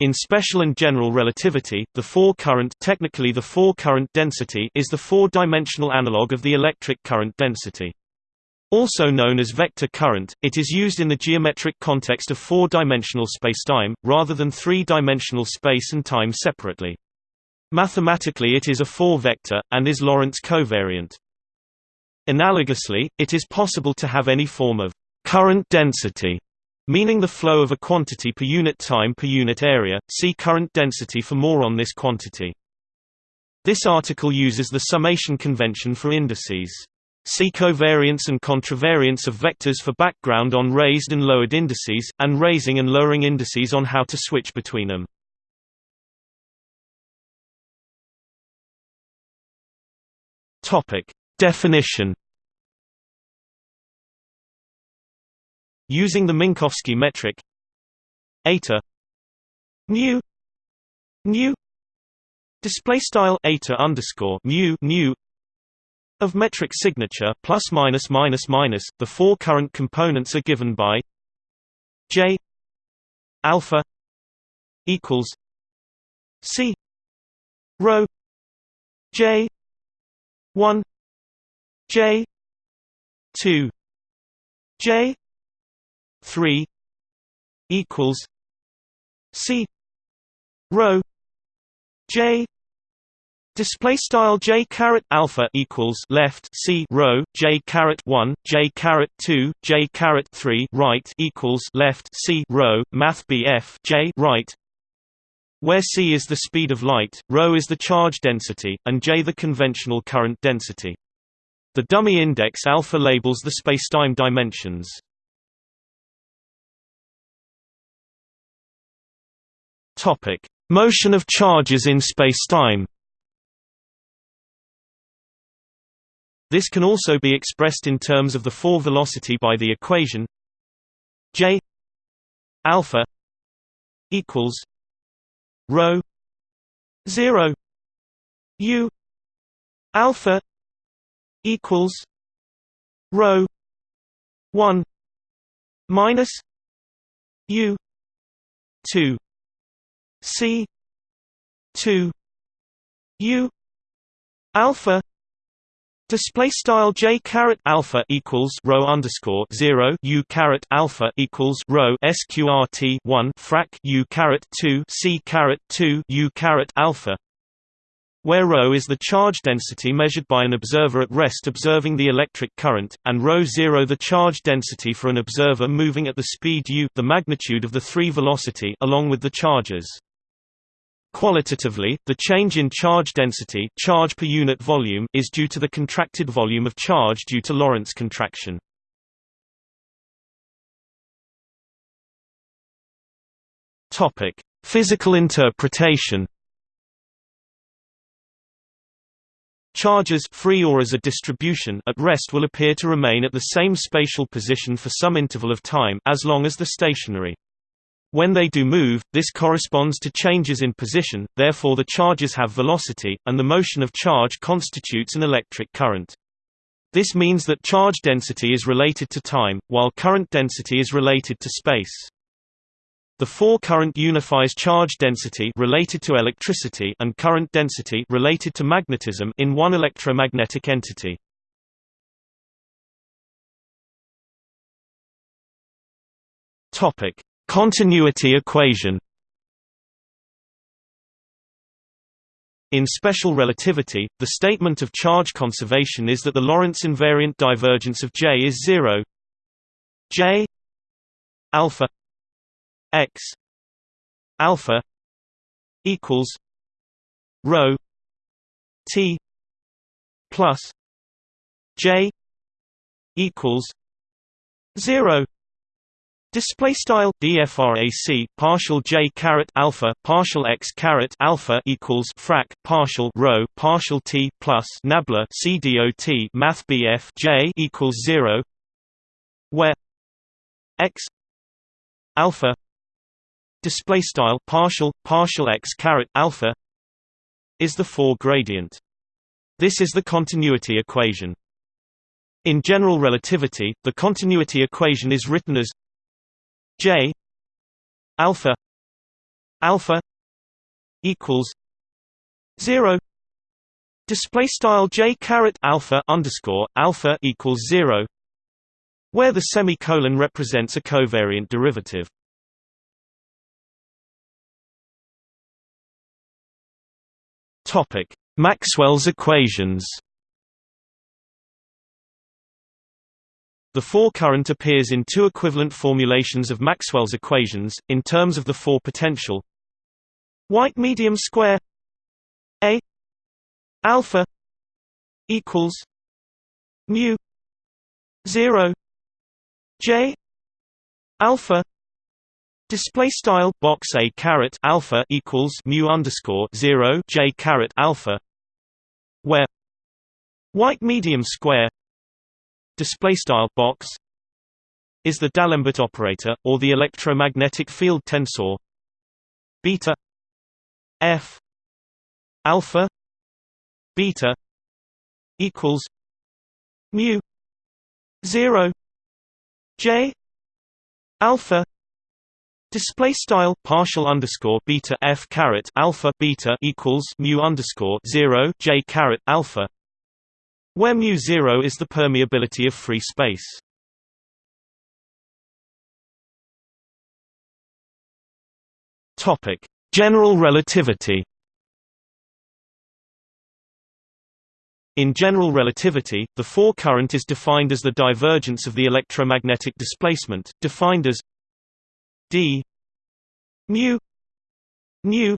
In special and general relativity, the four-current technically the four-current density is the four-dimensional analog of the electric current density. Also known as vector current, it is used in the geometric context of four-dimensional spacetime, rather than three-dimensional space and time separately. Mathematically it is a four-vector, and is Lorentz covariant. Analogously, it is possible to have any form of current density meaning the flow of a quantity per unit time per unit area. See current density for more on this quantity. This article uses the summation convention for indices. See covariance and contravariance of vectors for background on raised and lowered indices, and raising and lowering indices on how to switch between them. Definition Using the Minkowski metric. Eta. Mu. Mu. Display style eta underscore mu mu of metric signature plus minus minus minus. The four current components are given by j alpha equals c rho j 1 j 2 j 3 equals C rho J Display style j caret alpha equals left c rho j caret one j caret two j caret three right equals left c rho math bf j right, where c is the speed of light, rho is the charge density, and j the conventional current density. The dummy index alpha labels the spacetime dimensions. Topic: Motion of charges in spacetime. This can also be expressed in terms of the four velocity by the equation j alpha equals rho 0 u alpha equals rho 1 minus u 2 C two U alpha Display style j caret alpha equals rho underscore zero u caret alpha equals rho sqrt one frac u caret two c caret two u caret alpha, where ρ is the charge density measured by an observer at rest observing the electric current, and ρ 0 the charge density for an observer moving at the speed u the magnitude of the three velocity along with the charges. Qualitatively, the change in charge density charge per unit volume is due to the contracted volume of charge due to Lorentz contraction. Topic: Physical interpretation. Charges free or as a distribution at rest will appear to remain at the same spatial position for some interval of time as long as the stationary. When they do move, this corresponds to changes in position, therefore the charges have velocity, and the motion of charge constitutes an electric current. This means that charge density is related to time, while current density is related to space. The four-current unifies charge density related to electricity and current density related to magnetism in one electromagnetic entity. Topic: Continuity equation In special relativity, the statement of charge conservation is that the Lorentz invariant divergence of J is 0 J alpha x alpha equals rho t plus J equals 0 Display style dfrac partial j caret alpha partial x caret alpha equals frac partial rho partial t plus nabla cdot math bf j equals zero, where x alpha display style partial partial x caret alpha is the four gradient. This is the continuity equation. In general relativity, the continuity equation is written as J alpha alpha equals 0 display style j caret alpha underscore alpha equals 0 where the semicolon represents a covariant derivative. Topic maxwell's equations The four current appears in two equivalent formulations of Maxwell's equations, in terms of the four potential. White medium square a alpha equals mu 0 j alpha display style box a caret alpha equals mu underscore 0 j caret alpha where white medium square display style box is the D'Alembert operator or the electromagnetic field tensor. Beta f alpha beta equals mu 0 j alpha Display style partial underscore beta f caret alpha beta equals mu underscore zero j caret alpha where mu0 is the permeability of free space. Topic: General relativity. In general relativity, the four current is defined as the divergence of the electromagnetic displacement, defined as d mu nu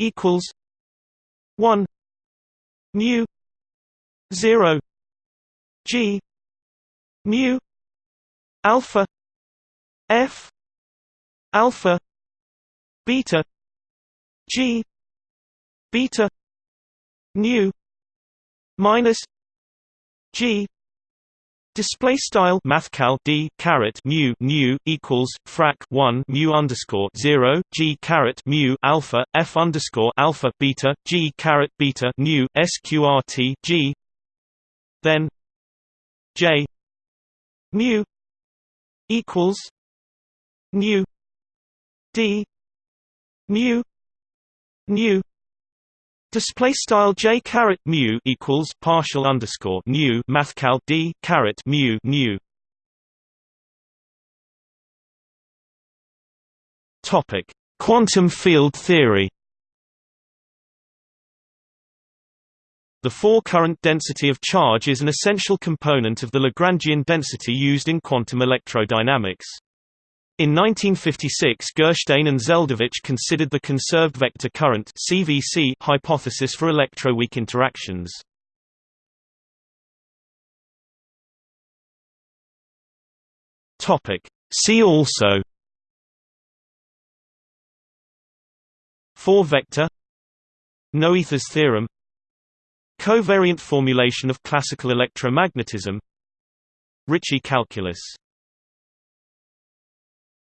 equals 1 mu 0 g mu alpha f alpha beta g beta nu minus g Display style mathcal d caret mu nu equals frac 1 mu underscore 0 g caret mu alpha f underscore alpha beta g caret beta nu sqrt g then J mu equals nu D mu nu Display style j caret mu equals partial underscore nu mathcal d caret mu nu. Topic: Quantum field theory. The four-current density of charge is an essential component of the Lagrangian density used in quantum electrodynamics. In 1956 Gershtein and Zeldovich considered the conserved vector current CVC hypothesis for electroweak interactions. See also Four-vector Noether's theorem Covariant formulation of classical electromagnetism. Ricci calculus